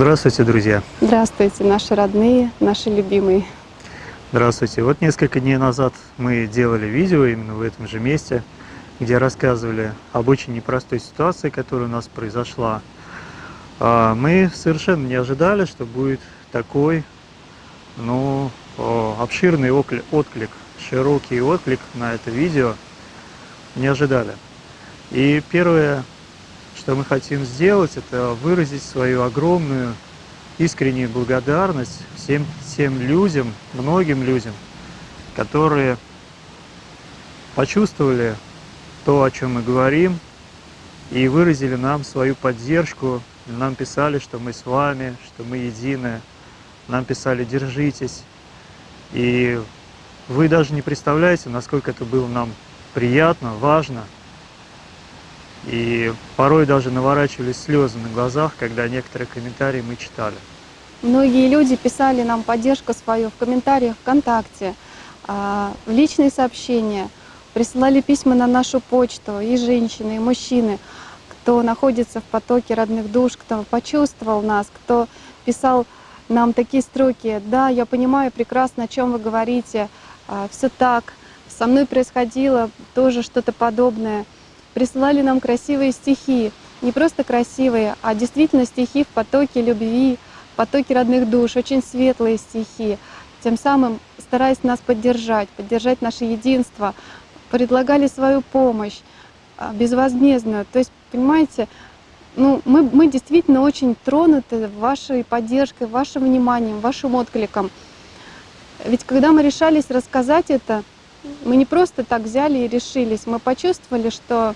Здравствуйте, друзья! Здравствуйте, наши родные, наши любимые! Здравствуйте! Вот несколько дней назад мы делали видео именно в этом же месте, где рассказывали об очень непростой ситуации, которая у нас произошла. А, мы совершенно не ожидали, что будет такой ну, обширный отклик, широкий отклик на это видео. Не ожидали. И первое, что мы хотим сделать, это выразить свою огромную искреннюю благодарность всем тем людям, многим людям, которые почувствовали то, о чем мы говорим, и выразили нам свою поддержку, нам писали, что мы с вами, что мы едины, нам писали «держитесь». И вы даже не представляете, насколько это было нам приятно, важно – и порой даже наворачивались слезы на глазах, когда некоторые комментарии мы читали. Многие люди писали нам поддержку свою в комментариях ВКонтакте, а, в личные сообщения, присылали письма на нашу почту, и женщины, и мужчины, кто находится в потоке родных душ, кто почувствовал нас, кто писал нам такие строки. Да, я понимаю прекрасно, о чем вы говорите, а, все так, со мной происходило тоже что-то подобное присылали нам красивые стихи. Не просто красивые, а действительно стихи в потоке любви, в потоке родных душ, очень светлые стихи. Тем самым стараясь нас поддержать, поддержать наше единство, предлагали свою помощь а, безвозмездную. То есть, понимаете, ну, мы, мы действительно очень тронуты вашей поддержкой, вашим вниманием, вашим откликом. Ведь когда мы решались рассказать это, мы не просто так взяли и решились, мы почувствовали, что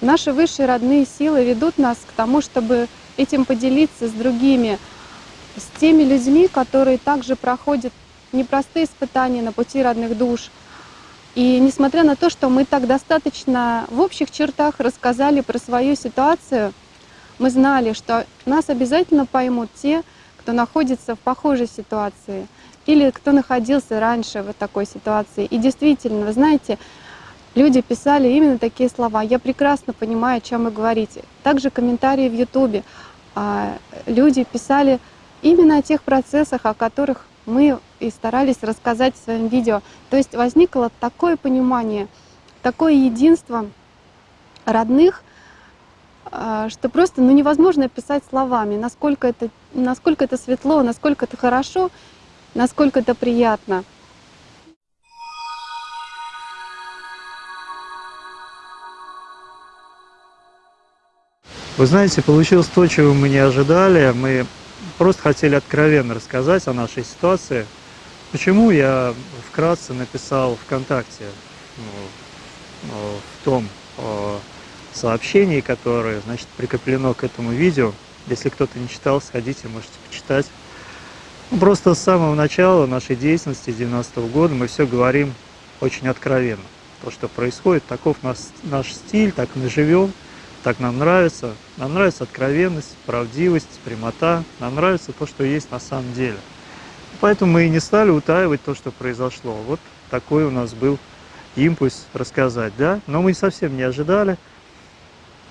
наши высшие родные силы ведут нас к тому, чтобы этим поделиться с другими, с теми людьми, которые также проходят непростые испытания на пути родных душ. И несмотря на то, что мы так достаточно в общих чертах рассказали про свою ситуацию, мы знали, что нас обязательно поймут те, кто находится в похожей ситуации — или кто находился раньше в такой ситуации. И действительно, вы знаете, люди писали именно такие слова. Я прекрасно понимаю, о чем вы говорите. Также комментарии в Ютубе. А, люди писали именно о тех процессах, о которых мы и старались рассказать в своем видео. То есть возникло такое понимание, такое единство родных, а, что просто ну, невозможно описать словами, насколько это, насколько это светло, насколько это хорошо насколько это приятно. Вы знаете, получилось то, чего мы не ожидали. Мы просто хотели откровенно рассказать о нашей ситуации. Почему я вкратце написал ВКонтакте ну, в том сообщении, которое значит, прикреплено к этому видео. Если кто-то не читал, сходите, можете почитать. Просто с самого начала нашей деятельности 90 -го года мы все говорим очень откровенно. То, что происходит, таков наш, наш стиль, так мы живем, так нам нравится. Нам нравится откровенность, правдивость, прямота. Нам нравится то, что есть на самом деле. Поэтому мы и не стали утаивать то, что произошло. Вот такой у нас был импульс рассказать, да? Но мы совсем не ожидали,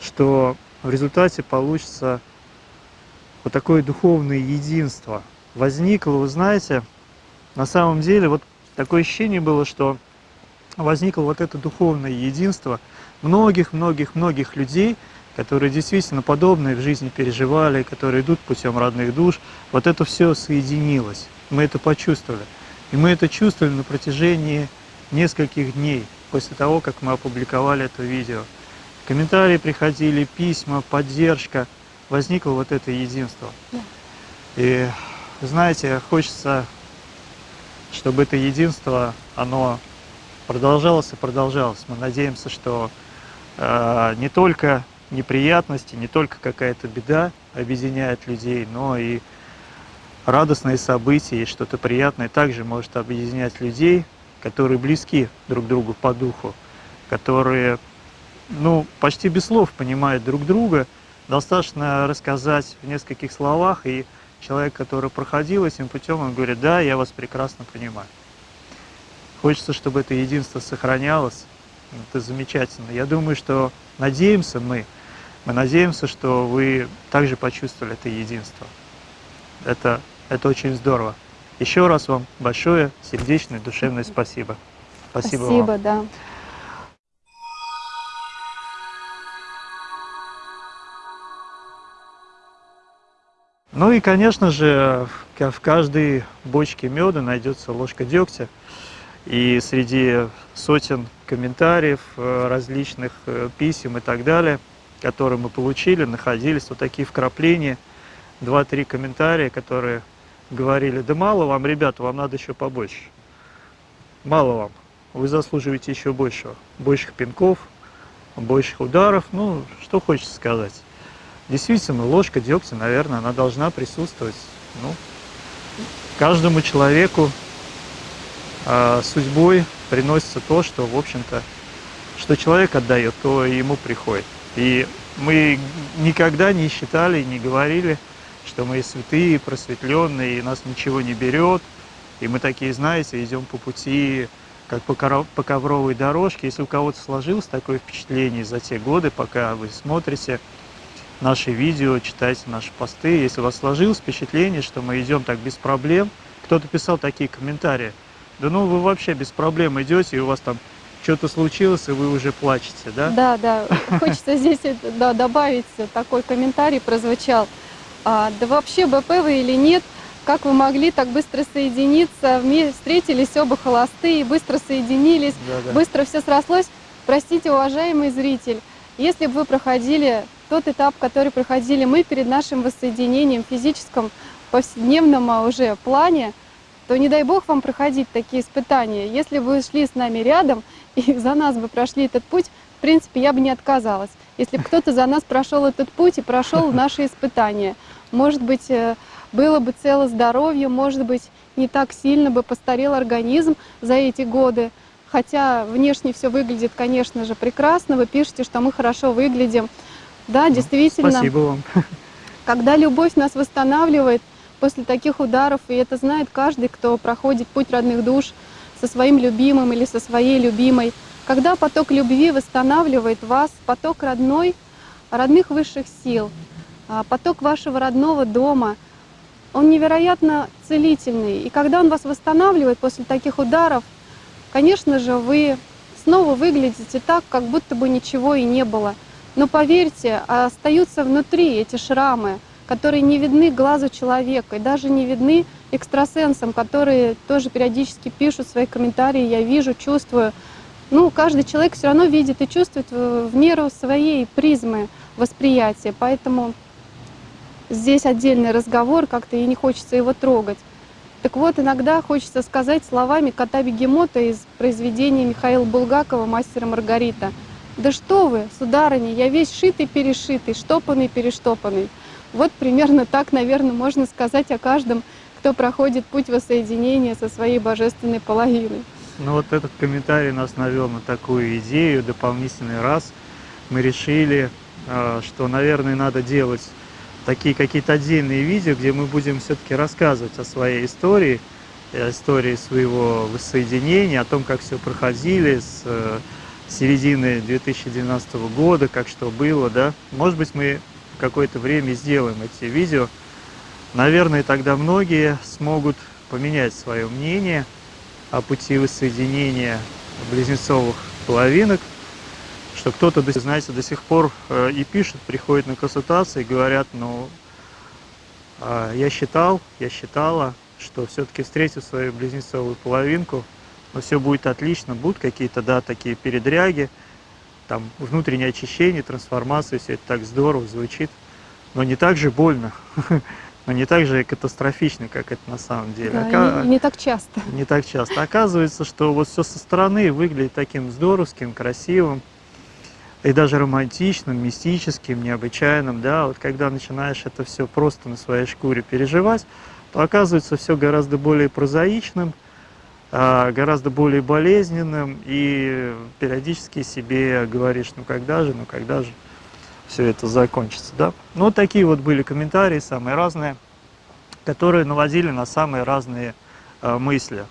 что в результате получится вот такое духовное единство – возникло, вы знаете, на самом деле вот такое ощущение было, что возникло вот это духовное единство многих-многих-многих людей, которые действительно подобные в жизни переживали, которые идут путем родных душ. Вот это все соединилось. Мы это почувствовали. И мы это чувствовали на протяжении нескольких дней после того, как мы опубликовали это видео. Комментарии приходили, письма, поддержка. Возникло вот это единство. Да. И знаете, хочется, чтобы это единство, оно продолжалось и продолжалось. Мы надеемся, что э, не только неприятности, не только какая-то беда объединяет людей, но и радостные события и что-то приятное также может объединять людей, которые близки друг другу по духу, которые ну, почти без слов понимают друг друга. Достаточно рассказать в нескольких словах, и человек, который проходил этим путем, он говорит, да, я вас прекрасно понимаю. Хочется, чтобы это единство сохранялось. Это замечательно. Я думаю, что надеемся мы, мы надеемся, что вы также почувствовали это единство. Это, это очень здорово. Еще раз вам большое сердечное, душевное спасибо. Спасибо, Спасибо вам. да. Ну и, конечно же, в каждой бочке меда найдется ложка дегтя. И среди сотен комментариев, э, различных э, писем и так далее, которые мы получили, находились вот такие вкрапления, два-три комментария, которые говорили, да мало вам, ребята, вам надо еще побольше. Мало вам, вы заслуживаете еще большего. Больших пинков, больших ударов, ну, что хочется сказать. Действительно, ложка дегтя, наверное, она должна присутствовать. Ну, каждому человеку а, судьбой приносится то, что, в общем-то, что человек отдает, то ему приходит. И мы никогда не считали, не говорили, что мы святые, просветленные, и нас ничего не берет. И мы такие, знаете, идем по пути, как по, по ковровой дорожке. Если у кого-то сложилось такое впечатление за те годы, пока вы смотрите наши видео, читаете наши посты, если у вас сложилось впечатление, что мы идем так без проблем, кто-то писал такие комментарии, да ну вы вообще без проблем идете, и у вас там что-то случилось, и вы уже плачете, да? Да, да. Хочется здесь да, добавить такой комментарий прозвучал. А, да вообще БП вы или нет, как вы могли так быстро соединиться, встретились оба холостые, быстро соединились, Да-да. быстро все срослось. Простите, уважаемый зритель, если бы вы проходили тот этап, который проходили мы перед нашим воссоединением в физическом, повседневном а, уже плане, то не дай бог вам проходить такие испытания. Если бы вы шли с нами рядом и за нас бы прошли этот путь, в принципе, я бы не отказалась. Если бы кто-то за нас прошел этот путь и прошел наши испытания, может быть, э, было бы целое здоровье, может быть, не так сильно бы постарел организм за эти годы. Хотя внешне все выглядит, конечно же, прекрасно. Вы пишете, что мы хорошо выглядим. Да, действительно. Спасибо вам. Когда любовь нас восстанавливает после таких ударов, и это знает каждый, кто проходит путь родных душ со своим любимым или со своей любимой, когда поток любви восстанавливает вас, поток родной, родных высших сил, а, поток вашего родного дома, он невероятно целительный. И когда он вас восстанавливает после таких ударов, конечно же, вы снова выглядите так, как будто бы ничего и не было. Но поверьте, остаются внутри эти шрамы, которые не видны глазу человека и даже не видны экстрасенсам, которые тоже периодически пишут свои комментарии, я вижу, чувствую. Ну, каждый человек все равно видит и чувствует в меру своей призмы восприятия, поэтому здесь отдельный разговор, как-то и не хочется его трогать. Так вот, иногда хочется сказать словами кота Бегемота из произведения Михаила Булгакова «Мастера Маргарита». Да что вы, сударыня, я весь шитый-перешитый, штопанный-перештопанный. Вот примерно так, наверное, можно сказать о каждом, кто проходит путь воссоединения со своей божественной половиной. Ну вот этот комментарий нас навел на такую идею, дополнительный раз. Мы решили, э, что, наверное, надо делать такие какие-то отдельные видео, где мы будем все-таки рассказывать о своей истории, о истории своего воссоединения, о том, как все проходили с э, середины 2012 года, как что было, да. Может быть, мы какое-то время сделаем эти видео. Наверное, тогда многие смогут поменять свое мнение о пути воссоединения близнецовых половинок, что кто-то, знаете, до сих пор э, и пишет, приходит на консультации, говорят, ну, а, я считал, я считала, что все-таки встретив свою близнецовую половинку, но все будет отлично, будут какие-то, да, такие передряги, там, внутреннее очищение, трансформация, все это так здорово звучит, но не так же больно, но не так же катастрофично, как это на самом деле. Да, Ока... не, не так часто. Не так часто. Оказывается, что вот все со стороны выглядит таким здоровским, красивым, и даже романтичным, мистическим, необычайным, да, вот когда начинаешь это все просто на своей шкуре переживать, то оказывается все гораздо более прозаичным, гораздо более болезненным, и периодически себе говоришь, ну когда же, ну когда же все это закончится, да. Ну, вот такие вот были комментарии, самые разные, которые наводили на самые разные э, мысли.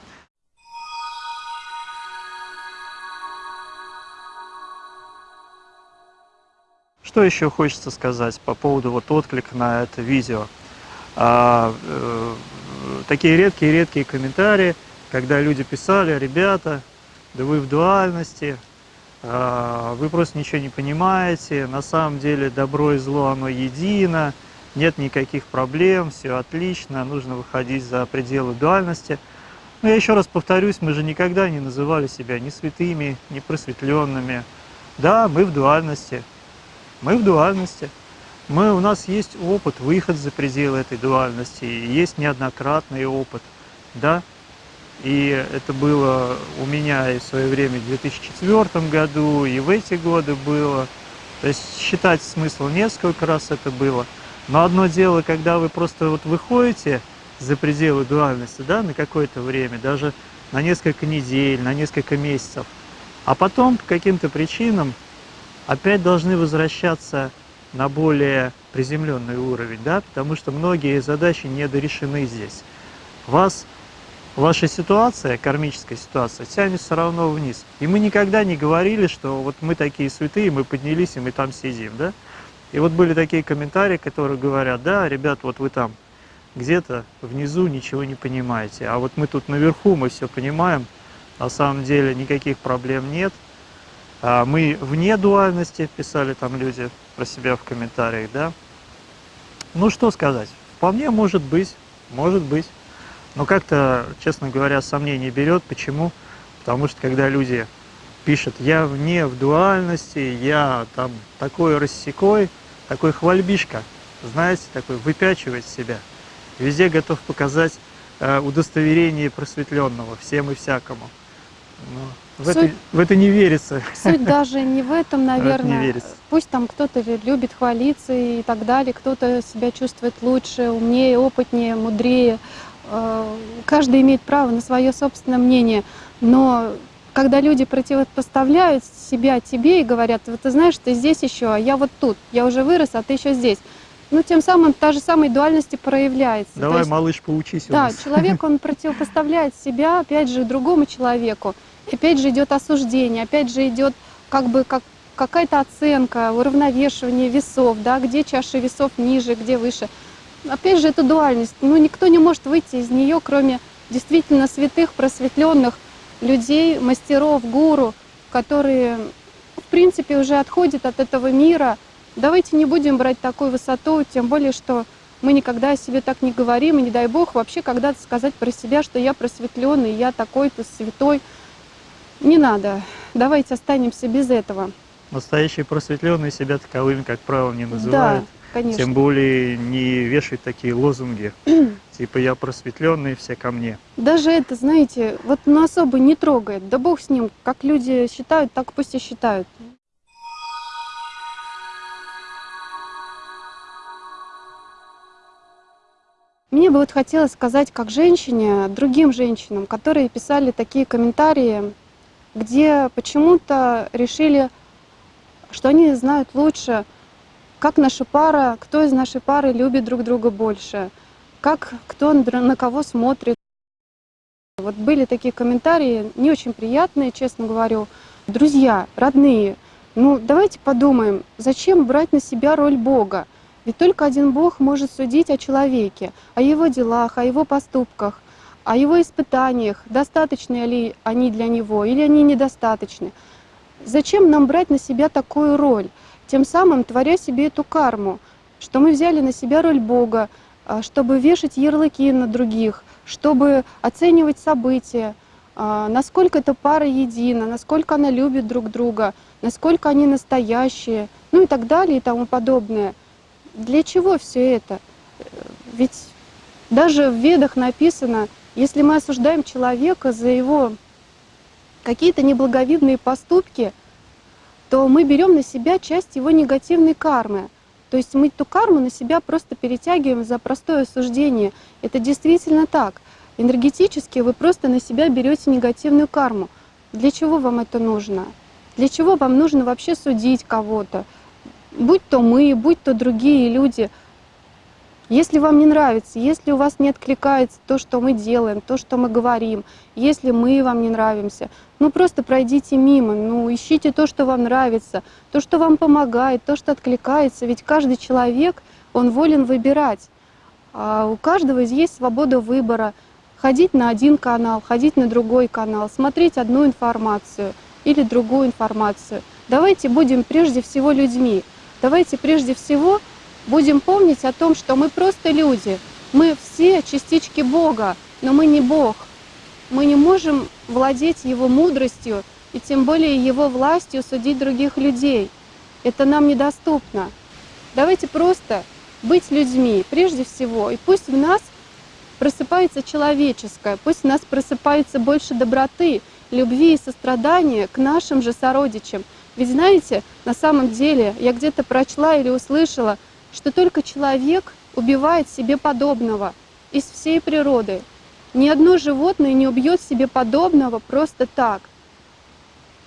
Что еще хочется сказать по поводу вот отклика на это видео? А, э, такие редкие-редкие комментарии, когда люди писали, ребята, да вы в дуальности, а, вы просто ничего не понимаете, на самом деле добро и зло оно едино, нет никаких проблем, все отлично, нужно выходить за пределы дуальности. Но я еще раз повторюсь, мы же никогда не называли себя ни святыми, ни просветленными. Да, мы в дуальности, мы в дуальности. Мы, у нас есть опыт, выход за пределы этой дуальности, есть неоднократный опыт, да. И это было у меня и в свое время в 2004 году, и в эти годы было. То есть считать смысла несколько раз это было. Но одно дело, когда вы просто вот выходите за пределы дуальности, да, на какое-то время, даже на несколько недель, на несколько месяцев, а потом по каким-то причинам опять должны возвращаться на более приземленный уровень, да, потому что многие задачи недорешены здесь. Вас, ваша ситуация, кармическая ситуация, тянет все равно вниз. И мы никогда не говорили, что вот мы такие святые, мы поднялись и мы там сидим, да. И вот были такие комментарии, которые говорят, да, ребят, вот вы там где-то внизу ничего не понимаете, а вот мы тут наверху, мы все понимаем, на самом деле никаких проблем нет, а мы вне дуальности, писали там люди про себя в комментариях, да. Ну, что сказать, вполне может быть, может быть. Но как-то, честно говоря, сомнений берет. Почему? Потому что когда люди пишут, я вне в дуальности, я там такой рассекой, такой хвальбишка, знаете, такой выпячивает себя. Везде готов показать э, удостоверение просветленного всем и всякому. Но в, Суть... это, в это не верится. Суть даже не в этом, наверное. В Пусть там кто-то любит хвалиться и так далее, кто-то себя чувствует лучше, умнее, опытнее, мудрее. Э, каждый имеет право на свое собственное мнение. Но когда люди противопоставляют себя тебе и говорят, вот ты знаешь, ты здесь еще, а я вот тут, я уже вырос, а ты еще здесь. Ну, тем самым та же самая дуальность проявляется. Давай, есть, малыш, поучись Да, человек, он противопоставляет себя, опять же, другому человеку опять же идет осуждение, опять же идет как бы как какая-то оценка, уравновешивание весов, да, где чаша весов ниже, где выше. Опять же, это дуальность. Ну, никто не может выйти из нее, кроме действительно святых, просветленных людей, мастеров, гуру, которые, в принципе, уже отходят от этого мира. Давайте не будем брать такую высоту, тем более, что мы никогда о себе так не говорим, и не дай Бог вообще когда-то сказать про себя, что я просветленный, я такой-то святой. Не надо. Давайте останемся без этого. Настоящие просветленные себя таковыми, как правило, не называют. Да, конечно. Тем более не вешают такие лозунги. типа я просветленный, все ко мне. Даже это, знаете, вот ну, особо не трогает. Да бог с ним. Как люди считают, так пусть и считают. Мне бы вот хотелось сказать как женщине, другим женщинам, которые писали такие комментарии, где почему-то решили, что они знают лучше, как наша пара, кто из нашей пары любит друг друга больше, как кто на кого смотрит. Вот были такие комментарии, не очень приятные, честно говорю. Друзья, родные, ну давайте подумаем, зачем брать на себя роль Бога? Ведь только один Бог может судить о человеке, о его делах, о его поступках. о его испытаниях, достаточны ли они для него или они недостаточны. Зачем нам брать на себя такую роль, тем самым творя себе эту карму, что мы взяли на себя роль Бога, а, чтобы вешать ярлыки на других, чтобы оценивать события, а, насколько эта пара едина, насколько она любит друг друга, насколько они настоящие, ну и так далее и тому подобное. Для чего все это? Ведь даже в Ведах написано, если мы осуждаем человека за его какие-то неблаговидные поступки, то мы берем на себя часть его негативной кармы. То есть мы эту карму на себя просто перетягиваем за простое осуждение. Это действительно так. Энергетически вы просто на себя берете негативную карму. Для чего вам это нужно? Для чего вам нужно вообще судить кого-то? Будь то мы, будь то другие люди. Если вам не нравится, если у вас не откликается то, что мы делаем, то, что мы говорим, если мы вам не нравимся, ну просто пройдите мимо, ну ищите то, что вам нравится, то, что вам помогает, то, что откликается. Ведь каждый человек, он волен выбирать. А у каждого есть свобода выбора. Ходить на один канал, ходить на другой канал, смотреть одну информацию или другую информацию. Давайте будем прежде всего людьми. Давайте прежде всего будем помнить о том, что мы просто люди. Мы все частички Бога, но мы не Бог. Мы не можем владеть Его мудростью и тем более Его властью судить других людей. Это нам недоступно. Давайте просто быть людьми прежде всего. И пусть в нас просыпается человеческое, пусть в нас просыпается больше доброты, любви и сострадания к нашим же сородичам. Ведь знаете, на самом деле я где-то прочла или услышала, что только человек убивает себе подобного из всей природы. Ни одно животное не убьет себе подобного просто так.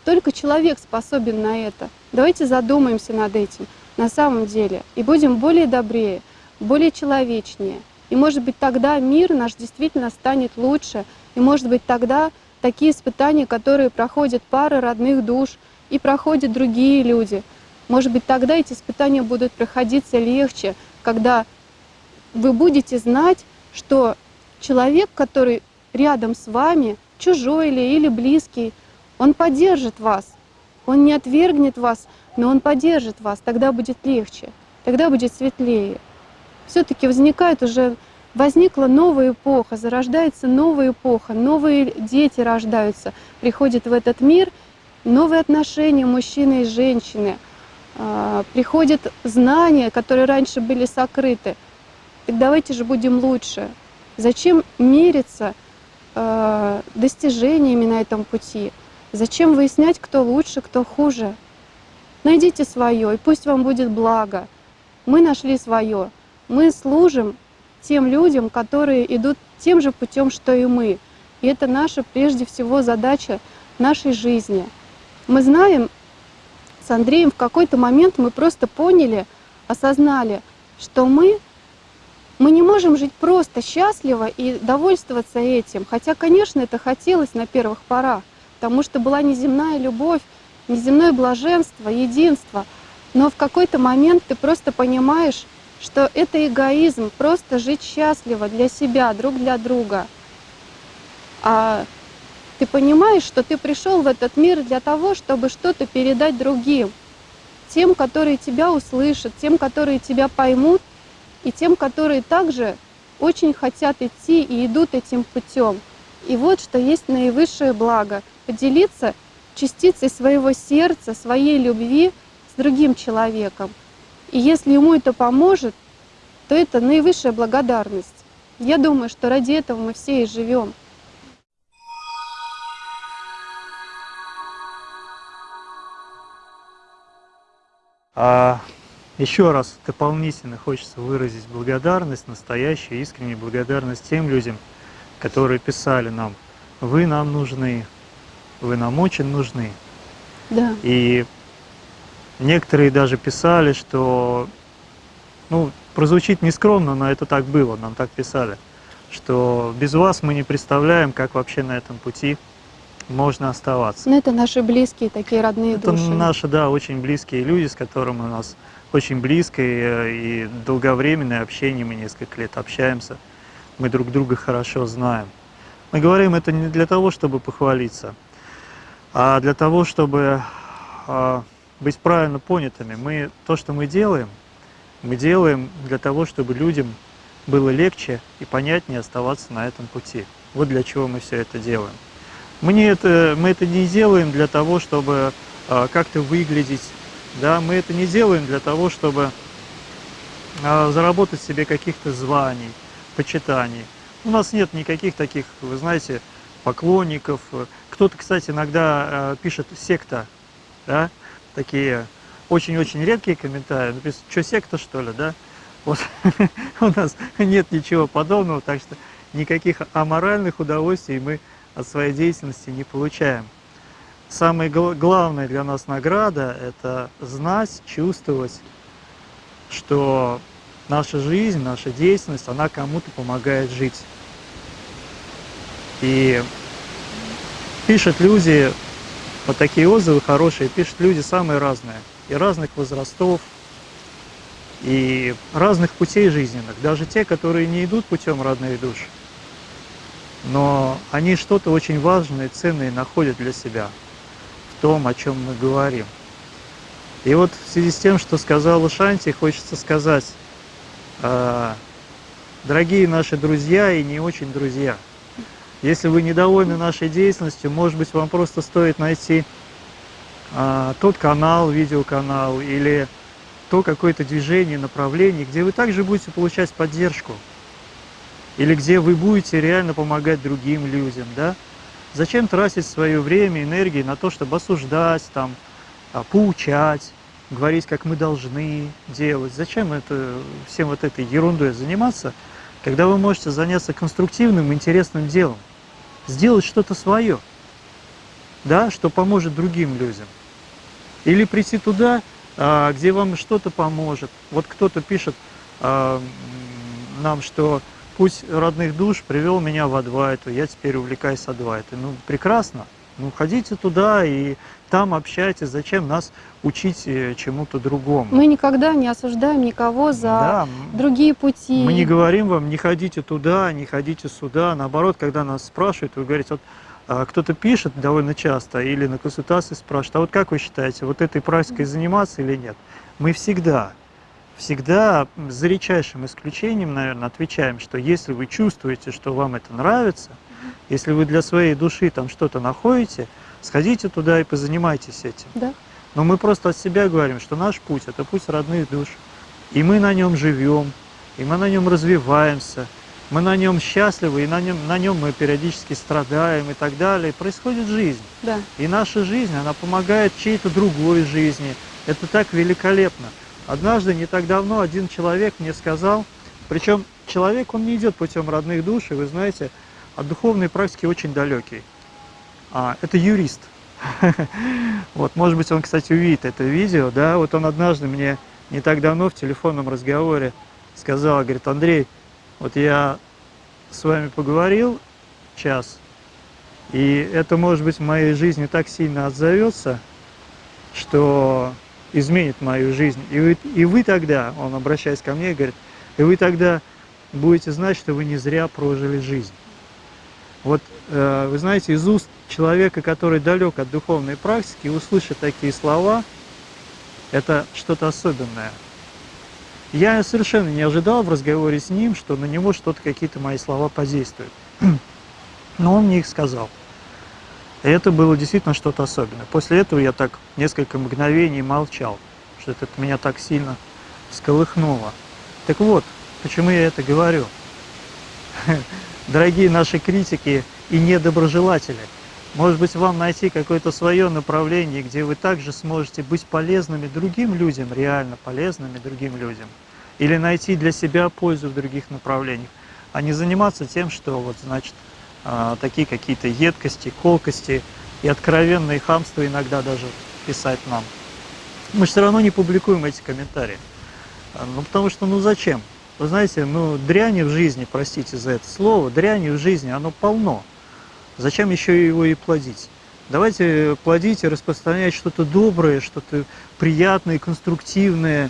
Только человек способен на это. Давайте задумаемся над этим на самом деле и будем более добрее, более человечнее. И может быть тогда мир наш действительно станет лучше, и может быть тогда такие испытания, которые проходят пары родных душ и проходят другие люди, может быть, тогда эти испытания будут проходиться легче, когда вы будете знать, что человек, который рядом с вами, чужой или, или близкий, он поддержит вас, он не отвергнет вас, но он поддержит вас, тогда будет легче, тогда будет светлее. Все-таки возникает уже, возникла новая эпоха, зарождается новая эпоха, новые дети рождаются, приходят в этот мир, новые отношения мужчины и женщины – приходят знания, которые раньше были сокрыты. Так давайте же будем лучше. Зачем мериться э, достижениями на этом пути? Зачем выяснять, кто лучше, кто хуже? Найдите свое, и пусть вам будет благо. Мы нашли свое. Мы служим тем людям, которые идут тем же путем, что и мы. И это наша, прежде всего, задача нашей жизни. Мы знаем, с Андреем в какой-то момент мы просто поняли, осознали, что мы, мы не можем жить просто счастливо и довольствоваться этим. Хотя, конечно, это хотелось на первых порах, потому что была неземная любовь, неземное блаженство, единство. Но в какой-то момент ты просто понимаешь, что это эгоизм, просто жить счастливо для себя, друг для друга. А ты понимаешь, что ты пришел в этот мир для того, чтобы что-то передать другим, тем, которые тебя услышат, тем, которые тебя поймут, и тем, которые также очень хотят идти и идут этим путем. И вот что есть наивысшее благо — поделиться частицей своего сердца, своей любви с другим человеком. И если ему это поможет, то это наивысшая благодарность. Я думаю, что ради этого мы все и живем. А еще раз дополнительно хочется выразить благодарность, настоящую искреннюю благодарность тем людям, которые писали нам, вы нам нужны, вы нам очень нужны. Да. И некоторые даже писали, что, ну, прозвучит нескромно, но это так было, нам так писали, что без вас мы не представляем, как вообще на этом пути можно оставаться. Ну, это наши близкие, такие родные это души. Это наши, да, очень близкие люди, с которыми у нас очень близкое и долговременное общение, мы несколько лет общаемся, мы друг друга хорошо знаем. Мы говорим это не для того, чтобы похвалиться, а для того, чтобы а, быть правильно понятыми. Мы, то, что мы делаем, мы делаем для того, чтобы людям было легче и понятнее оставаться на этом пути. Вот для чего мы все это делаем. Мы, не это, мы это не делаем для того, чтобы а, как-то выглядеть, да, мы это не делаем для того, чтобы а, заработать себе каких-то званий, почитаний. У нас нет никаких таких, вы знаете, поклонников. Кто-то, кстати, иногда э, пишет секта, да, такие очень-очень редкие комментарии. Написано, что секта, что ли, да? Вот у нас нет ничего подобного, так что никаких аморальных удовольствий мы от своей деятельности не получаем. Самая главная для нас награда – это знать, чувствовать, что наша жизнь, наша деятельность, она кому-то помогает жить. И пишут люди, вот такие отзывы хорошие, пишут люди самые разные, и разных возрастов, и разных путей жизненных, даже те, которые не идут путем родных душ, но они что-то очень важное и ценное находят для себя в том, о чем мы говорим. И вот в связи с тем, что сказала Шанти, хочется сказать, а, дорогие наши друзья и не очень друзья, если вы недовольны нашей деятельностью, может быть, вам просто стоит найти а, тот канал, видеоканал или то какое-то движение, направление, где вы также будете получать поддержку, или где вы будете реально помогать другим людям, да? Зачем тратить свое время, энергию на то, чтобы осуждать, там, а, поучать, говорить, как мы должны делать. Зачем это, всем вот этой ерундой заниматься, когда вы можете заняться конструктивным, интересным делом, сделать что-то свое, да, что поможет другим людям. Или прийти туда, а, где вам что-то поможет. Вот кто-то пишет а, нам, что путь родных душ привел меня в Адвайту, я теперь увлекаюсь Адвайтой. Ну, прекрасно. Ну, ходите туда и там общайтесь. Зачем нас учить э, чему-то другому? Мы никогда не осуждаем никого за да, другие пути. Мы не говорим вам, не ходите туда, не ходите сюда. Наоборот, когда нас спрашивают, вы говорите, вот а, кто-то пишет довольно часто или на консультации спрашивает, а вот как вы считаете, вот этой практикой заниматься или нет? Мы всегда, всегда за редчайшим исключением, наверное, отвечаем, что если вы чувствуете, что вам это нравится, если вы для своей души там что-то находите, сходите туда и позанимайтесь этим. Да. Но мы просто от себя говорим, что наш путь – это путь родных душ. И мы на нем живем, и мы на нем развиваемся, мы на нем счастливы, и на нем, на нем мы периодически страдаем и так далее. И происходит жизнь. Да. И наша жизнь, она помогает чьей-то другой жизни. Это так великолепно. Однажды, не так давно, один человек мне сказал, причем человек, он не идет путем родных душ, и вы знаете, от духовной практики очень далекий. А, это юрист. Вот, может быть, он, кстати, увидит это видео, да, вот он однажды мне не так давно в телефонном разговоре сказал, говорит, Андрей, вот я с вами поговорил час, и это, может быть, в моей жизни так сильно отзовется, что изменит мою жизнь. И вы, и вы тогда, он обращаясь ко мне, говорит, и вы тогда будете знать, что вы не зря прожили жизнь. Вот, э, вы знаете, из уст человека, который далек от духовной практики, услышать такие слова, это что-то особенное. Я совершенно не ожидал в разговоре с ним, что на него что-то, какие-то мои слова подействуют. Но он мне их сказал. И это было действительно что-то особенное. После этого я так несколько мгновений молчал, что это меня так сильно сколыхнуло. Так вот, почему я это говорю? дорогие наши критики и недоброжелатели. Может быть, вам найти какое-то свое направление, где вы также сможете быть полезными другим людям, реально полезными другим людям. Или найти для себя пользу в других направлениях, а не заниматься тем, что вот, значит, а, такие какие-то едкости, колкости и откровенные хамства иногда даже писать нам. Мы все равно не публикуем эти комментарии. А, ну, потому что, ну зачем? Вы знаете, ну, дряни в жизни, простите за это слово, дряни в жизни, оно полно. Зачем еще его и плодить? Давайте плодить и распространять что-то доброе, что-то приятное, конструктивное,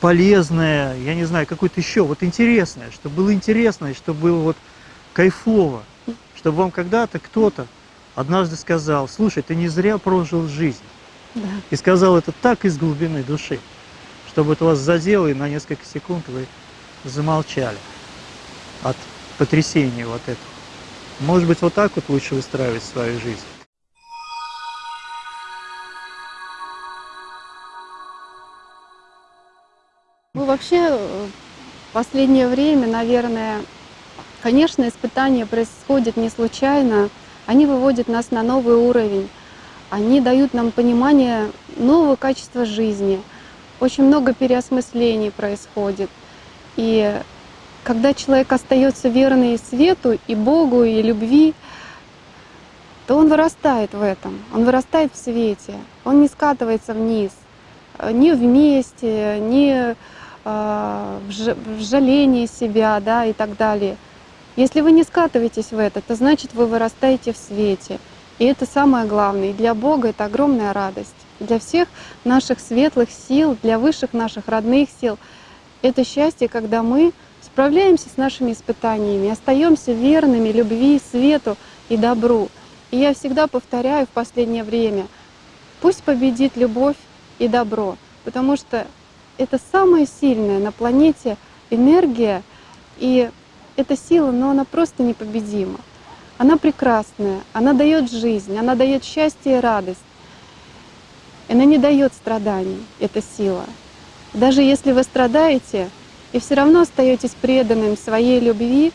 полезное, я не знаю, какое-то еще, вот интересное, чтобы было интересно, чтобы было вот кайфово, чтобы вам когда-то кто-то однажды сказал, слушай, ты не зря прожил жизнь. Да. И сказал это так из глубины души, чтобы это вас задело, и на несколько секунд вы замолчали от потрясения вот этого. Может быть, вот так вот лучше выстраивать свою жизнь. Ну, вообще, э, в последнее время, наверное, конечно, испытания происходят не случайно. Они выводят нас на новый уровень. Они дают нам понимание нового качества жизни. Очень много переосмыслений происходит. И когда человек остается верный свету и Богу, и любви, то он вырастает в этом, он вырастает в свете, он не скатывается вниз, ни вместе, ни ж- в жалении себя да, и так далее. Если вы не скатываетесь в это, то значит вы вырастаете в свете. И это самое главное. И для Бога это огромная радость. Для всех наших светлых сил, для высших наших родных сил. Это счастье, когда мы справляемся с нашими испытаниями, остаемся верными любви, свету и добру. И я всегда повторяю в последнее время, пусть победит любовь и добро, потому что это самая сильная на планете энергия, и эта сила, но она просто непобедима. Она прекрасная, она дает жизнь, она дает счастье и радость. Она не дает страданий, эта сила. Даже если вы страдаете и все равно остаетесь преданным своей любви,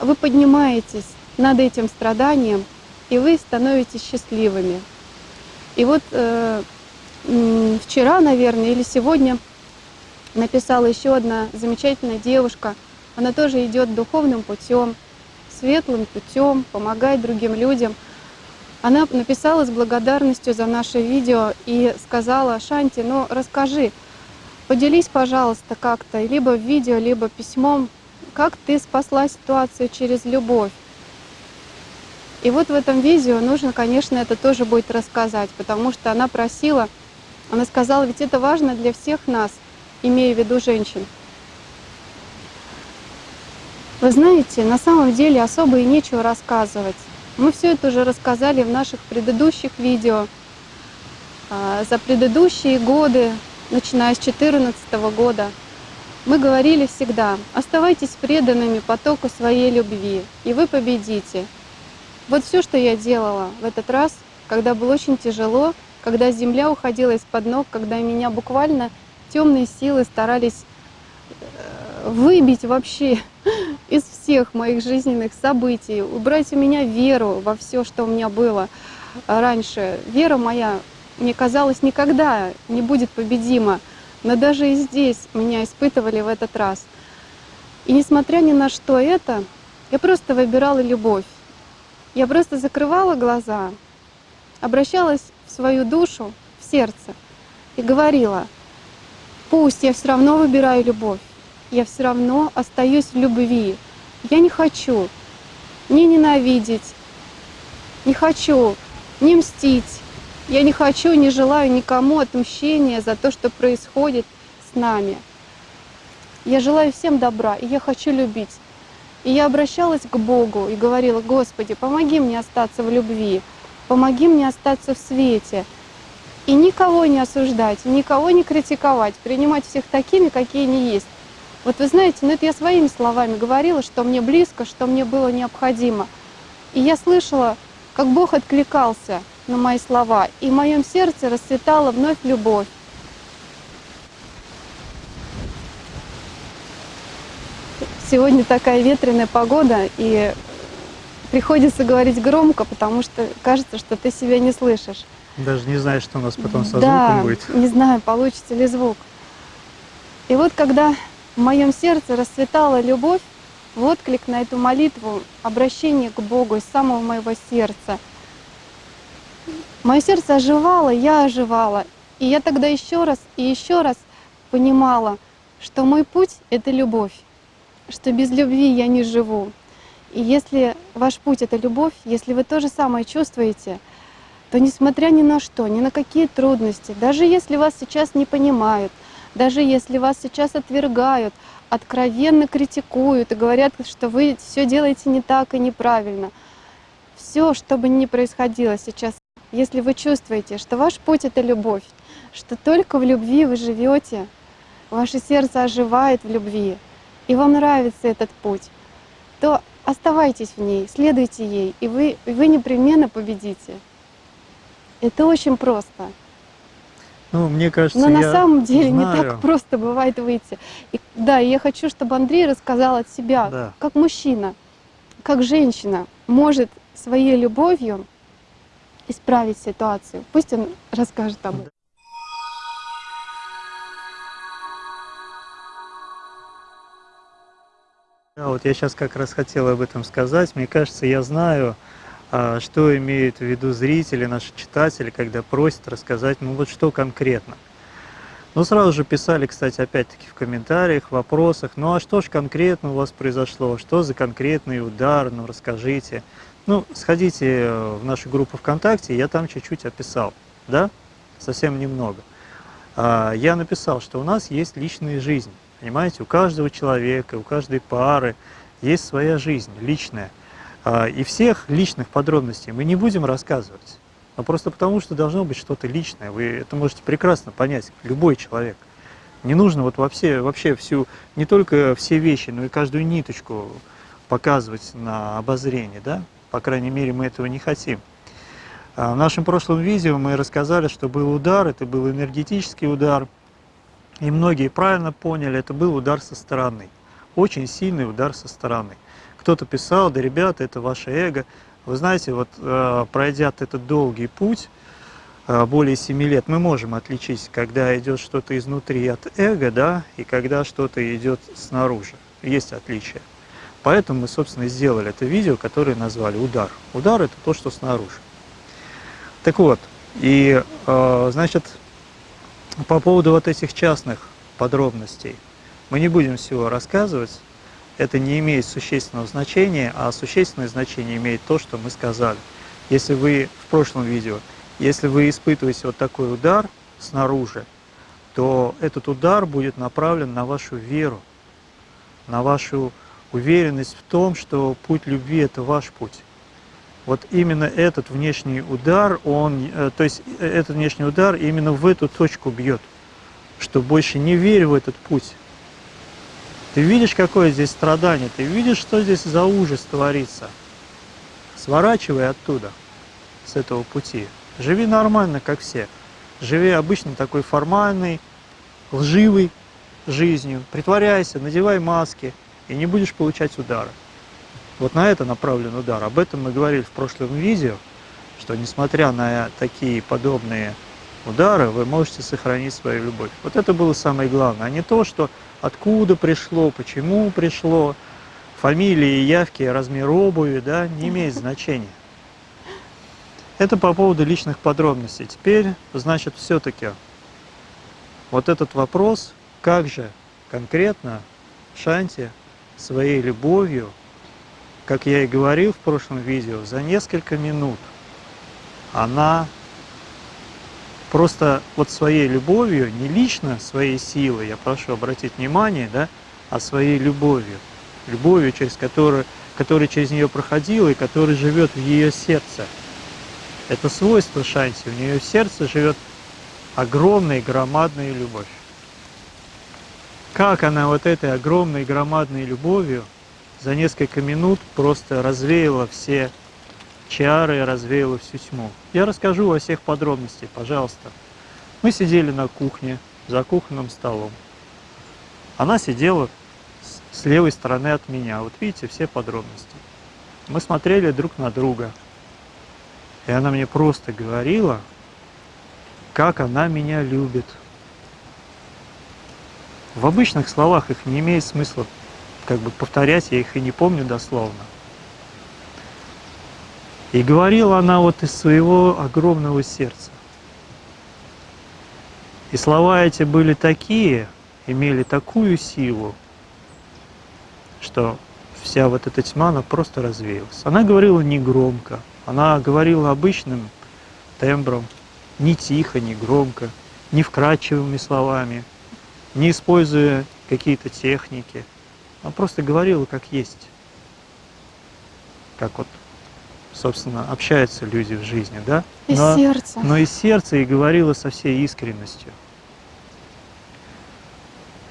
вы поднимаетесь над этим страданием, и вы становитесь счастливыми. И вот э, вчера, наверное, или сегодня написала еще одна замечательная девушка. Она тоже идет духовным путем, светлым путем, помогает другим людям. Она написала с благодарностью за наше видео и сказала, Шанти, ну расскажи, поделись, пожалуйста, как-то, либо в видео, либо письмом, как ты спасла ситуацию через любовь. И вот в этом видео нужно, конечно, это тоже будет рассказать, потому что она просила, она сказала, ведь это важно для всех нас, имея в виду женщин. Вы знаете, на самом деле особо и нечего рассказывать. Мы все это уже рассказали в наших предыдущих видео. А, За предыдущие годы, начиная с 2014 года, мы говорили всегда, оставайтесь преданными потоку своей любви, и вы победите. Вот все, что я делала в этот раз, когда было очень тяжело, когда земля уходила из-под ног, когда меня буквально темные силы старались э, выбить вообще из всех моих жизненных событий, убрать у меня веру во все, что у меня было раньше. Вера моя, мне казалось, никогда не будет победима, но даже и здесь меня испытывали в этот раз. И несмотря ни на что это, я просто выбирала любовь. Я просто закрывала глаза, обращалась в свою душу, в сердце и говорила, пусть я все равно выбираю любовь, я все равно остаюсь в любви. Я не хочу не ненавидеть, не хочу не мстить, я не хочу, не желаю никому отмщения за то, что происходит с нами. Я желаю всем добра, и я хочу любить. И я обращалась к Богу и говорила, Господи, помоги мне остаться в любви, помоги мне остаться в свете. И никого не осуждать, никого не критиковать, принимать всех такими, какие они есть. Вот вы знаете, ну это я своими словами говорила, что мне близко, что мне было необходимо. И я слышала, как Бог откликался на мои слова, и в моем сердце расцветала вновь любовь. Сегодня такая ветреная погода, и приходится говорить громко, потому что кажется, что ты себя не слышишь. Даже не знаю, что у нас потом со да, звуком будет. не знаю, получится ли звук. И вот когда в моем сердце расцветала любовь, в отклик на эту молитву, обращение к Богу из самого моего сердца, мое сердце оживало, я оживала. И я тогда еще раз и еще раз понимала, что мой путь — это любовь, что без любви я не живу. И если ваш путь — это любовь, если вы то же самое чувствуете, то несмотря ни на что, ни на какие трудности, даже если вас сейчас не понимают, даже если вас сейчас отвергают, откровенно критикуют и говорят, что вы все делаете не так и неправильно, все, что бы ни происходило сейчас, если вы чувствуете, что ваш путь это любовь, что только в любви вы живете, ваше сердце оживает в любви, и вам нравится этот путь, то оставайтесь в ней, следуйте ей, и вы, вы непременно победите. Это очень просто. Ну, мне кажется, Но на я самом деле не знаю. так просто бывает выйти. И, да, и я хочу, чтобы Андрей рассказал от себя, Да. как мужчина, как женщина может своей любовью исправить ситуацию. Пусть он расскажет об этом. Да, вот я сейчас как раз хотел об этом сказать. Мне кажется, я знаю, а, что имеют в виду зрители, наши читатели, когда просят рассказать, ну вот что конкретно. Ну, сразу же писали, кстати, опять-таки в комментариях, в вопросах, ну а что же конкретно у вас произошло, что за конкретный удар, ну расскажите. Ну, сходите э, в нашу группу ВКонтакте, я там чуть-чуть описал, да, совсем немного. А, Я написал, что у нас есть личная жизнь, понимаете, у каждого человека, у каждой пары есть своя жизнь личная. А, И всех личных подробностей мы не будем рассказывать. Но просто потому, что должно быть что-то личное. Вы это можете прекрасно понять, любой человек. Не нужно вот вообще, вообще всю, не только все вещи, но и каждую ниточку показывать на обозрение, да? По крайней мере, мы этого не хотим. А В нашем прошлом видео мы рассказали, что был удар, это был энергетический удар. И многие правильно поняли, это был удар со стороны. Очень сильный удар со стороны. Кто-то писал, да, ребята, это ваше эго. Вы знаете, вот э, пройдя этот долгий путь, э, более 7 лет, мы можем отличить, когда идет что-то изнутри от эго, да, и когда что-то идет снаружи. Есть отличие. Поэтому мы, собственно, сделали это видео, которое назвали «Удар». Удар – это то, что снаружи. Так вот, и, э, значит, по поводу вот этих частных подробностей, мы не будем всего рассказывать, это не имеет существенного значения, а существенное значение имеет то, что мы сказали. Если вы в прошлом видео, если вы испытываете вот такой удар снаружи, то этот удар будет направлен на вашу веру, на вашу уверенность в том, что путь любви – это ваш путь. Вот именно этот внешний удар, он, э, то есть э, этот внешний удар именно в эту точку бьет, что больше не верь в этот путь. Ты видишь, какое здесь страдание, ты видишь, что здесь за ужас творится. Сворачивай оттуда, с этого пути. Живи нормально, как все. Живи обычно такой формальной, лживой жизнью. Притворяйся, надевай маски, и не будешь получать удары. Вот на это направлен удар. Об этом мы говорили в прошлом видео, что несмотря на такие подобные удары, вы можете сохранить свою любовь. Вот это было самое главное, а не то, что откуда пришло, почему пришло, фамилии, явки, размер обуви, да, не имеет значения. Это по поводу личных подробностей. Теперь, значит, все-таки вот этот вопрос, как же конкретно Шанти своей любовью, как я и говорил в прошлом видео, за несколько минут она просто вот своей любовью, не лично своей силой, я прошу обратить внимание, да, а своей любовью, любовью, через которую, которая через нее проходила и которая живет в ее сердце. Это свойство Шанти, у нее в сердце живет огромная громадная любовь. Как она вот этой огромной громадной любовью за несколько минут просто развеяла все чары, развеяла всю тьму. Я расскажу во всех подробностях, пожалуйста. Мы сидели на кухне, за кухонным столом. Она сидела с левой стороны от меня. Вот видите, все подробности. Мы смотрели друг на друга. И она мне просто говорила, как она меня любит. В обычных словах их не имеет смысла как бы повторять, я их и не помню дословно. И говорила она вот из своего огромного сердца. И слова эти были такие, имели такую силу, что вся вот эта тьма, она просто развеялась. Она говорила не громко, она говорила обычным тембром, не тихо, не громко, не вкрадчивыми словами, не используя какие-то техники. Она просто говорила как есть. Как вот собственно, общаются люди в жизни, да? Из Но, сердца. но из сердца и говорила со всей искренностью.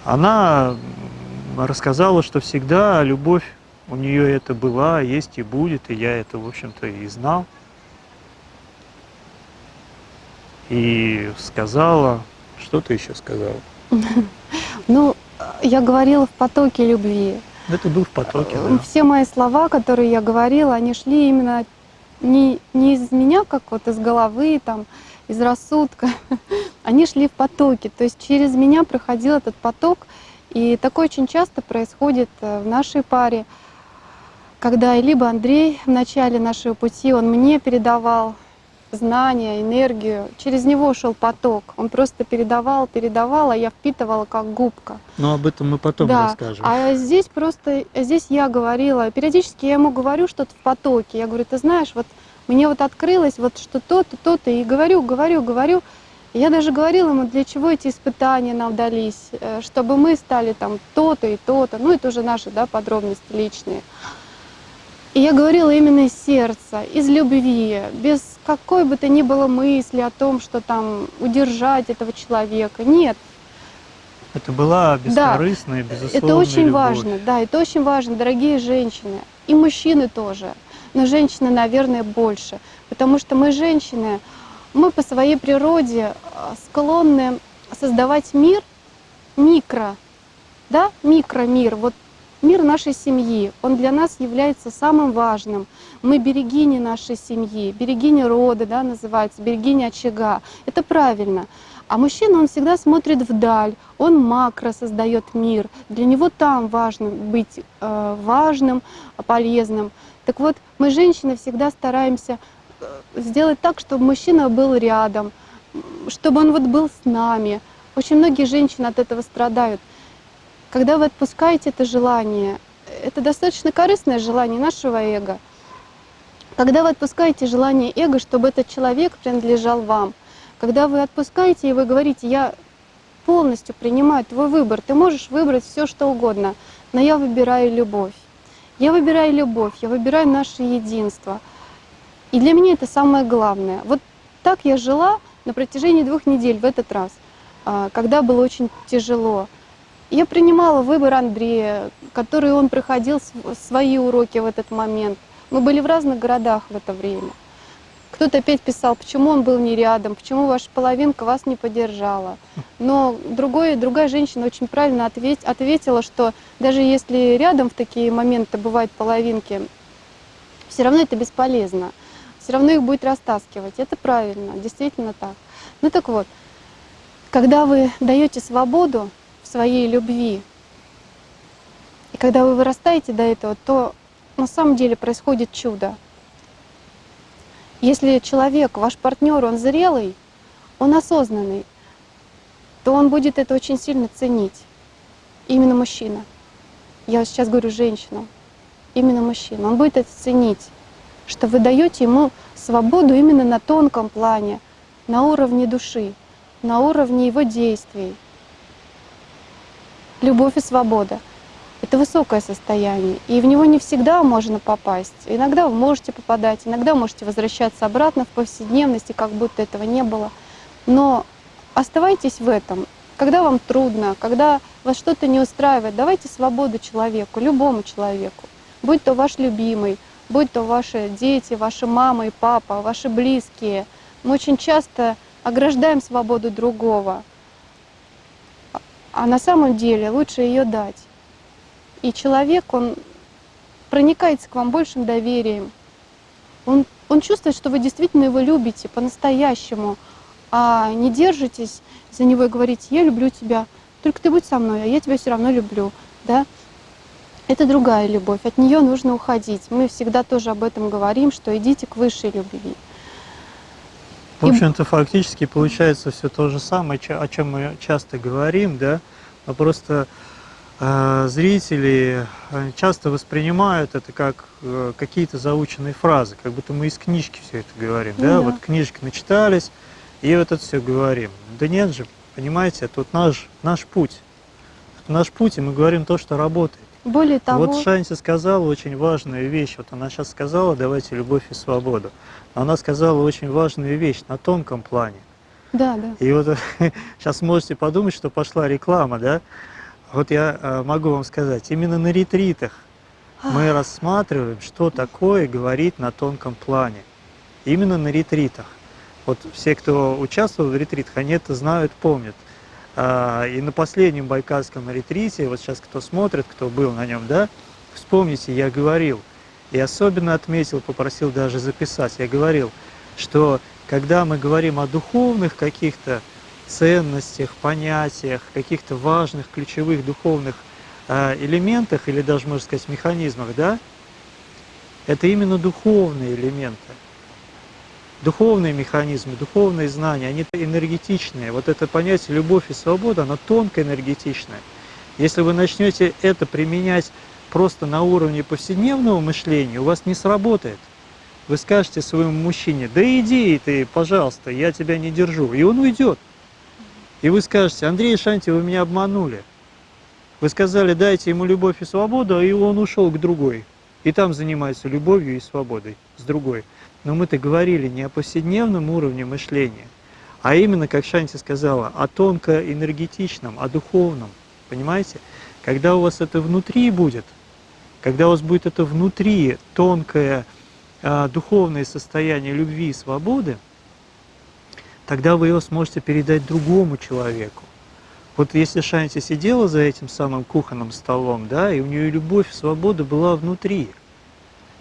Она рассказала, что всегда любовь у нее это была, есть и будет, и я это, в общем-то, и знал. И сказала, что ты еще сказала? Ну, я говорила в потоке любви. Это был в потоке, да. Все мои слова, которые я говорила, они шли именно не, не из меня, как вот из головы, там, из рассудка. Они шли в потоке. То есть через меня проходил этот поток. И такое очень часто происходит э, в нашей паре, когда либо Андрей в начале нашего пути, он мне передавал знания, энергию, через него шел поток. Он просто передавал, передавал, а я впитывала как губка. Но об этом мы потом Да, расскажем. А здесь просто, здесь я говорила, периодически я ему говорю что-то в потоке. Я говорю, ты знаешь, вот мне вот открылось вот что то-то, то-то, и говорю, говорю, говорю. Я даже говорила ему, для чего эти испытания нам дались, э, чтобы мы стали там то-то и то-то. Ну, это уже наши да, подробности личные. И я говорила именно из сердца, из любви, без какой бы то ни было мысли о том, что там удержать этого человека. Нет, Это была бескорыстная, безусловная это очень любовь. важно, да, это очень важно, дорогие женщины. И мужчины тоже. Но женщины, наверное, больше. Потому что мы, женщины, мы по своей природе а, склонны создавать мир микро, да, микромир, вот мир нашей семьи, он для нас является самым важным. Мы берегини нашей семьи, берегини рода, да, называется, берегини очага. Это правильно. А мужчина, он всегда смотрит вдаль, он макро создает мир. Для него там важно быть э, важным, полезным. Так вот, мы, женщины, всегда стараемся э, сделать так, чтобы мужчина был рядом, чтобы он вот был с нами. Очень многие женщины от этого страдают. Когда вы отпускаете это желание, это достаточно корыстное желание нашего эго. Когда вы отпускаете желание эго, чтобы этот человек принадлежал вам, когда вы отпускаете и вы говорите, я полностью принимаю твой выбор, ты можешь выбрать все, что угодно, но я выбираю любовь. Я выбираю любовь, я выбираю наше единство. И для меня это самое главное. Вот так я жила на протяжении двух недель в этот раз, а, когда было очень тяжело. Я принимала выбор Андрея, который он проходил св- свои уроки в этот момент. Мы были в разных городах в это время. Кто-то опять писал, почему он был не рядом, почему ваша половинка вас не поддержала. Но другой, другая женщина очень правильно ответь, ответила, что даже если рядом в такие моменты бывают половинки, все равно это бесполезно. Все равно их будет растаскивать. Это правильно, действительно так. Ну так вот, когда вы даете свободу своей любви, и когда вы вырастаете до этого, то на самом деле происходит чудо. Если человек, ваш партнер, он зрелый, он осознанный, то он будет это очень сильно ценить. Именно мужчина. Я сейчас говорю женщинам. Именно мужчина. Он будет это ценить, что вы даете ему свободу именно на тонком плане, на уровне души, на уровне его действий. Любовь и свобода — это высокое состояние, и в него не всегда можно попасть. Иногда вы можете попадать, иногда можете возвращаться обратно в повседневность, и как будто этого не было. Но оставайтесь в этом. Когда вам трудно, когда вас что-то не устраивает, давайте свободу человеку, любому человеку. Будь то ваш любимый, будь то ваши дети, ваши мама и папа, ваши близкие. Мы очень часто ограждаем свободу другого, а на самом деле лучше ее дать. И человек, он проникается к вам большим доверием. Он, он чувствует, что вы действительно его любите по-настоящему, а не держитесь за него и говорите, я люблю тебя, только ты будь со мной, а я тебя все равно люблю. Да? Это другая любовь, от нее нужно уходить. Мы всегда тоже об этом говорим, что идите к высшей любви. В общем-то, фактически получается все то же самое, о чем мы часто говорим, да, но просто э, зрители э, часто воспринимают это как э, какие-то заученные фразы, как будто мы из книжки все это говорим, Ну да, да. вот книжки начитались, и вот это все говорим. Да нет же, понимаете, это вот наш, наш путь. Это наш путь, и мы говорим то, что работает. Более того, Вот Шанти сказала очень важную вещь. Вот она сейчас сказала, давайте любовь и свободу. Но она сказала очень важную вещь на тонком плане. да, да. И вот сейчас можете подумать, что пошла реклама, да? Вот я э, могу вам сказать, именно на ретритах мы рассматриваем, что такое говорить на тонком плане. Именно на ретритах. Вот все, кто участвовал в ретритах, они это знают, помнят. А, И на последнем байкальском ретрите, вот сейчас кто смотрит, кто был на нем, да, вспомните, я говорил, и особенно отметил, попросил даже записать, я говорил, что когда мы говорим о духовных каких-то ценностях, понятиях, каких-то важных, ключевых духовных а, элементах, или даже, можно сказать, механизмах, да, это именно духовные элементы. Духовные механизмы, духовные знания, они энергетичные. Вот это понятие любовь и свобода, оно тонко энергетичное. Если вы начнете это применять просто на уровне повседневного мышления, у вас не сработает. Вы скажете своему мужчине, да иди ты, пожалуйста, я тебя не держу. И он уйдет. И вы скажете, Андрей Шанти, вы меня обманули. Вы сказали, дайте ему любовь и свободу, и он ушел к другой. И там занимается любовью и свободой с другой. Но мы-то говорили не о повседневном уровне мышления, а именно, как Шанти сказала, о тонко-энергетичном, о духовном. Понимаете? Когда у вас это внутри будет, когда у вас будет это внутри тонкое а, духовное состояние любви и свободы, тогда вы его сможете передать другому человеку. Вот если Шанти сидела за этим самым кухонным столом, да, и у нее любовь свобода была внутри,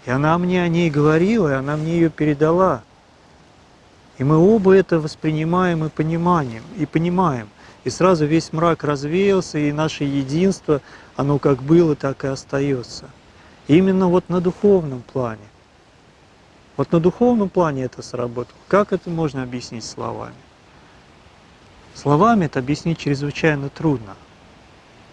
и она мне о ней говорила, и она мне ее передала. И мы оба это воспринимаем и понимаем, и понимаем. И сразу весь мрак развеялся, и наше единство, оно как было, так и остается. Именно вот на духовном плане. Вот на духовном плане это сработало. Как это можно объяснить словами? Словами это объяснить чрезвычайно трудно.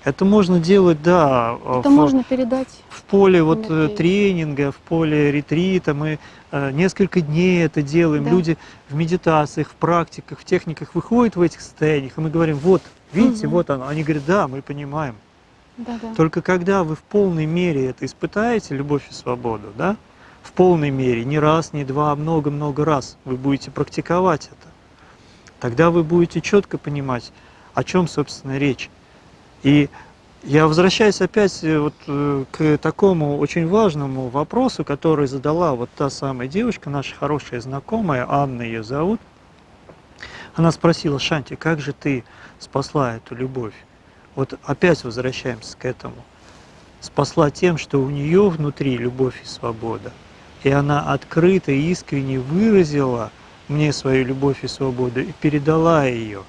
Это можно делать, да, Это в, можно передать. в поле вот э, Энергии. тренинга, в поле ретрита. Мы э, несколько дней это делаем. Да. Люди в медитациях, в практиках, в техниках выходят в этих состояниях, и мы говорим, вот, видите, Мгм. вот оно. Они говорят, да, мы понимаем. Да, да. Только когда вы в полной мере это испытаете, любовь и свободу, да, в полной мере, не раз, не два, а много-много раз вы будете практиковать это, тогда вы будете четко понимать, о чем, собственно, речь. И я возвращаюсь опять э, вот э, к такому очень важному вопросу, который задала вот та самая девушка, наша хорошая знакомая, Анна ее зовут. Она спросила, Шанти, как же ты спасла эту любовь? Вот опять возвращаемся к этому. Спасла тем, что у нее внутри любовь и свобода. И она открыто и искренне выразила мне свою любовь и свободу и передала ее.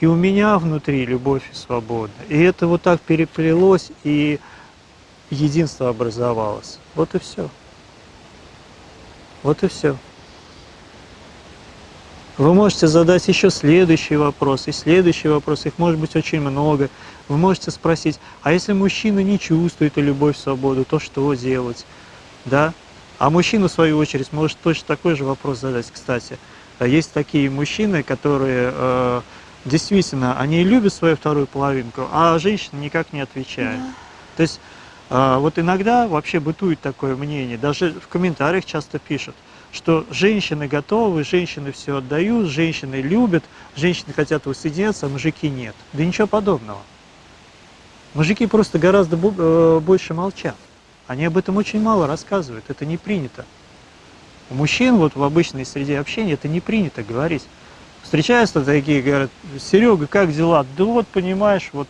И у меня внутри любовь и свобода. И это вот так переплелось, и единство образовалось. Вот и все. Вот и все. Вы можете задать еще следующий вопрос, и следующий вопрос, их может быть очень много. Вы можете спросить, а если мужчина не чувствует любовь, свободу, то что делать? Да? А мужчина, в свою очередь, может точно такой же вопрос задать, кстати. А Есть такие мужчины, которые э, действительно, они любят свою вторую половинку, а женщина никак не отвечает. Да. То есть а, вот иногда вообще бытует такое мнение, даже в комментариях часто пишут, что женщины готовы, женщины все отдают, женщины любят, женщины хотят воссоединяться, а мужики нет. Да ничего подобного. Мужики просто гораздо э, больше молчат. Они об этом очень мало рассказывают, это не принято. У мужчин вот в обычной среде общения это не принято говорить. Встречаются такие, говорят, Серега, как дела? Да вот, понимаешь, вот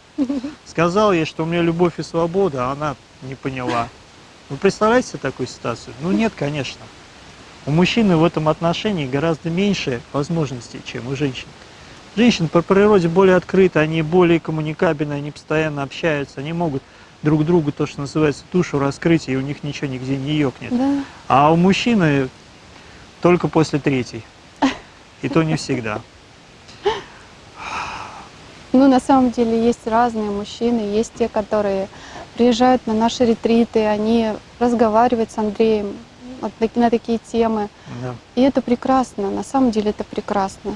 сказал ей, что у меня любовь и свобода, а она не поняла. Вы представляете себе такую ситуацию? Ну нет, конечно. У мужчины в этом отношении гораздо меньше возможностей, чем у женщин. Женщины по природе более открыты, они более коммуникабельны, они постоянно общаются, они могут друг другу, то, что называется, душу раскрыть, и у них ничего нигде не ёкнет. Да. А у мужчины только после третьей. И то не всегда. Ну, на самом деле есть разные мужчины, есть те, которые приезжают на наши ретриты, они разговаривают с Андреем на такие темы. Да. И это прекрасно, на самом деле это прекрасно.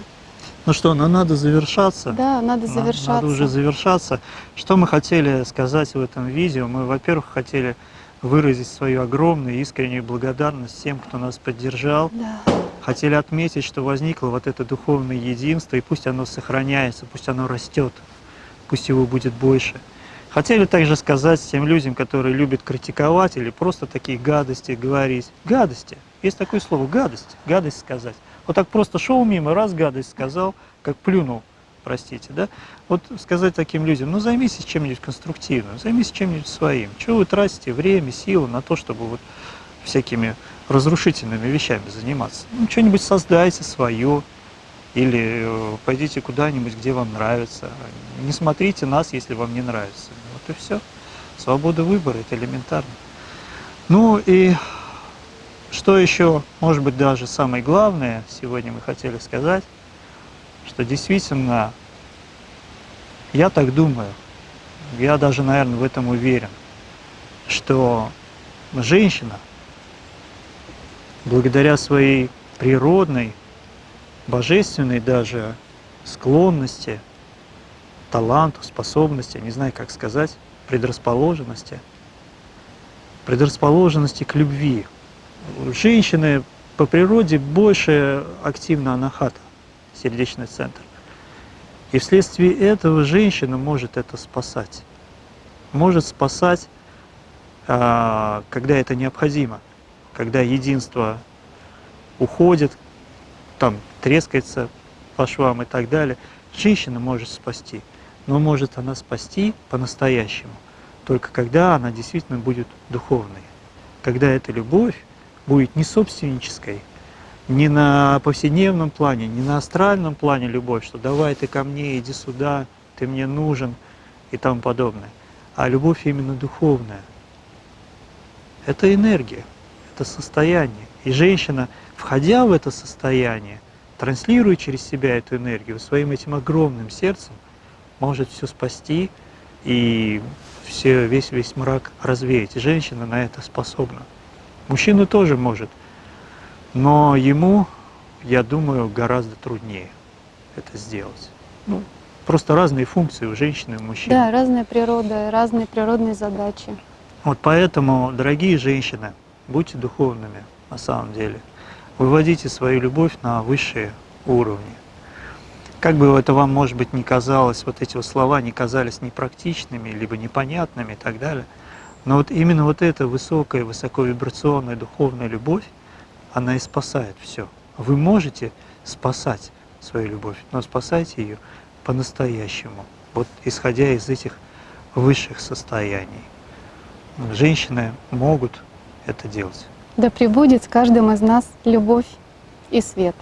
Ну что, ну надо завершаться. Да, надо На- завершаться. Надо уже завершаться. Что мы хотели сказать в этом видео? Мы, во-первых, хотели выразить свою огромную искреннюю благодарность тем, кто нас поддержал. Да. Хотели отметить, что возникло вот это духовное единство, и пусть оно сохраняется, пусть оно растет, пусть его будет больше. Хотели также сказать тем людям, которые любят критиковать или просто такие гадости говорить. Гадости. Есть такое слово гадость. Гадость сказать. Вот так просто шел мимо, раз гадость сказал, как плюнул, простите, да? Вот сказать таким людям, ну займитесь чем-нибудь конструктивным, займитесь чем-нибудь своим. Чего вы тратите время, силы на то, чтобы вот всякими разрушительными вещами заниматься? Ну, что-нибудь создайте свое, или э, пойдите куда-нибудь, где вам нравится. Не смотрите нас, если вам не нравится. Вот и все. Свобода выбора – это элементарно. Ну и что еще, может быть, даже самое главное, сегодня мы хотели сказать, что действительно, я так думаю, я даже, наверное, в этом уверен, что женщина, благодаря своей природной, божественной даже склонности, таланту, способности, не знаю, как сказать, предрасположенности, предрасположенности к любви. Женщины по природе больше активна анахата, сердечный центр. И вследствие этого женщина может это спасать. Может спасать, а, когда это необходимо, когда единство уходит, там трескается по швам и так далее. Женщина может спасти, но может она спасти по-настоящему, только когда она действительно будет духовной. Когда эта любовь будет не собственнической, не на повседневном плане, не на астральном плане любовь, что давай ты ко мне, иди сюда, ты мне нужен и тому подобное, а любовь именно духовная. Это энергия, это состояние. И женщина, входя в это состояние, транслируя через себя эту энергию, своим этим огромным сердцем, может все спасти и все, весь, весь мрак развеять. И женщина на это способна. Мужчина тоже может, но ему, я думаю, гораздо труднее это сделать. Ну, просто разные функции у женщины и у мужчины. Да, разная природа, разные природные задачи. Вот поэтому, дорогие женщины, будьте духовными на самом деле. Выводите свою любовь на высшие уровни. Как бы это вам, может быть, не казалось, вот эти вот слова не казались непрактичными, либо непонятными и так далее, но вот именно вот эта высокая, высоковибрационная духовная любовь, она и спасает все. Вы можете спасать свою любовь, но спасайте ее по-настоящему, вот исходя из этих высших состояний. Женщины могут это делать. Да пребудет с каждым из нас любовь и свет.